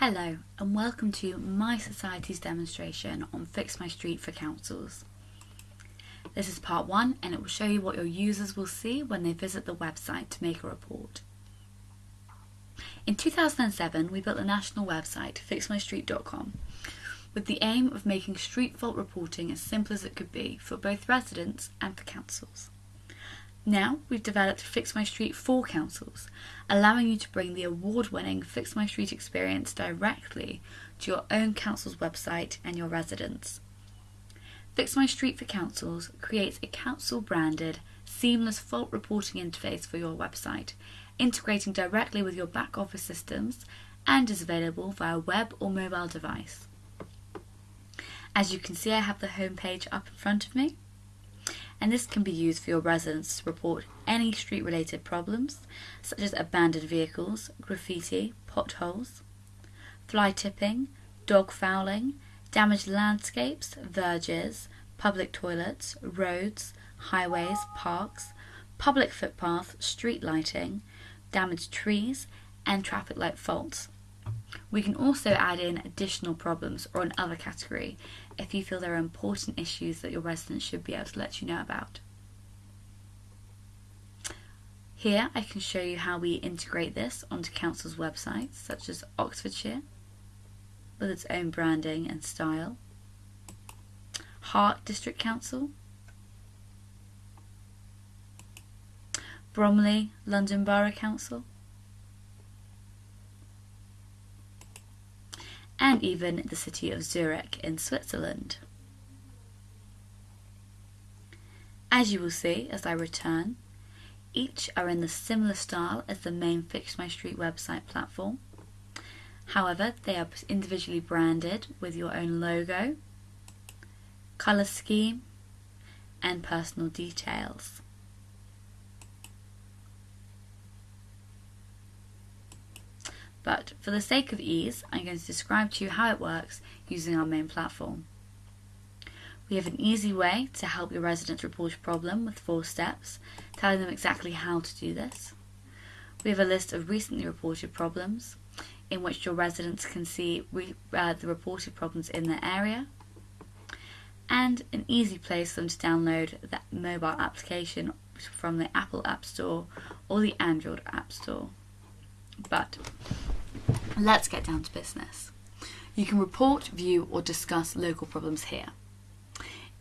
Hello and welcome to My Society's demonstration on Fix My Street for councils. This is part one and it will show you what your users will see when they visit the website to make a report. In 2007 we built the national website, fixmystreet.com, with the aim of making street fault reporting as simple as it could be for both residents and for councils. Now we've developed Fix My Street for councils, allowing you to bring the award-winning Fix My Street experience directly to your own council's website and your residents. Fix My Street for Councils creates a council-branded, seamless fault reporting interface for your website, integrating directly with your back office systems and is available via web or mobile device. As you can see I have the homepage up in front of me and this can be used for your residents to report any street related problems such as abandoned vehicles, graffiti, potholes, fly tipping, dog fouling, damaged landscapes, verges, public toilets, roads, highways, parks, public footpaths, street lighting, damaged trees and traffic light faults. We can also add in additional problems or another category if you feel there are important issues that your residents should be able to let you know about. Here I can show you how we integrate this onto council's websites such as Oxfordshire with its own branding and style, Hart District Council, Bromley London Borough Council, and even the city of Zurich in Switzerland. As you will see as I return, each are in the similar style as the main Fix My Street website platform. However, they are individually branded with your own logo, colour scheme and personal details. But for the sake of ease, I'm going to describe to you how it works using our main platform. We have an easy way to help your residents report a problem with four steps, telling them exactly how to do this. We have a list of recently reported problems, in which your residents can see re uh, the reported problems in their area, and an easy place for them to download the mobile application from the Apple App Store or the Android App Store. But let's get down to business. You can report, view or discuss local problems here.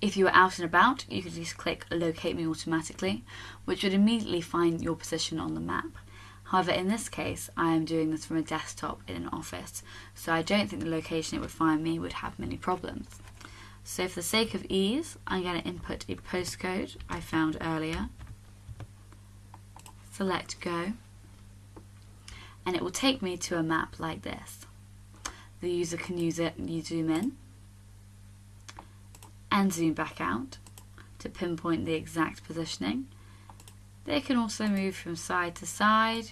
If you are out and about, you can just click locate me automatically, which would immediately find your position on the map. However, in this case, I am doing this from a desktop in an office, so I don't think the location it would find me would have many problems. So for the sake of ease, I'm going to input a postcode I found earlier, select go, and it will take me to a map like this. The user can use it you zoom in and zoom back out to pinpoint the exact positioning. They can also move from side to side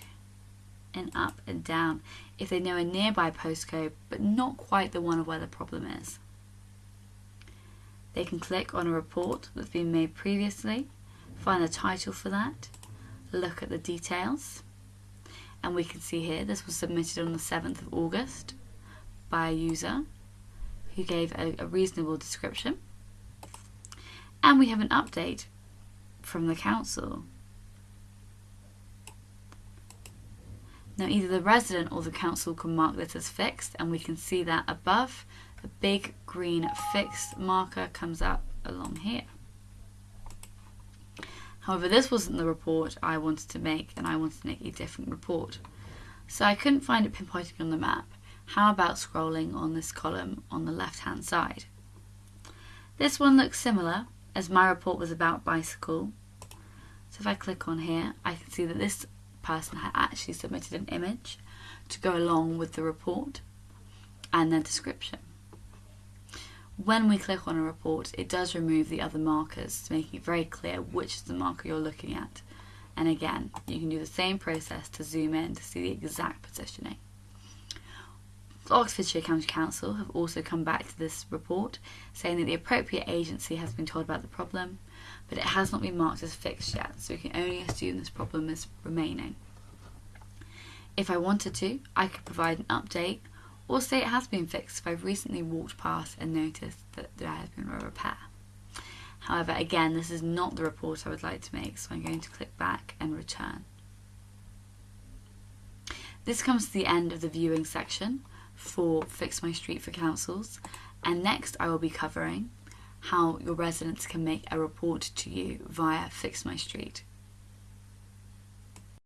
and up and down if they know a nearby postcode but not quite the one where the problem is. They can click on a report that's been made previously, find the title for that, look at the details, and we can see here this was submitted on the 7th of August by a user who gave a, a reasonable description and we have an update from the council. Now either the resident or the council can mark this as fixed and we can see that above a big green fixed marker comes up along here. However, this wasn't the report I wanted to make and I wanted to make a different report. So I couldn't find it pinpointing on the map. How about scrolling on this column on the left hand side? This one looks similar as my report was about bicycle. So if I click on here, I can see that this person had actually submitted an image to go along with the report and their description. When we click on a report, it does remove the other markers to make it very clear which is the marker you're looking at. And again, you can do the same process to zoom in to see the exact positioning. Oxfordshire County Council have also come back to this report saying that the appropriate agency has been told about the problem, but it has not been marked as fixed yet, so we can only assume this problem is remaining. If I wanted to, I could provide an update or say it has been fixed if I've recently walked past and noticed that there has been a repair. However, again, this is not the report I would like to make, so I'm going to click back and return. This comes to the end of the viewing section for Fix My Street for councils, and next I will be covering how your residents can make a report to you via Fix My Street.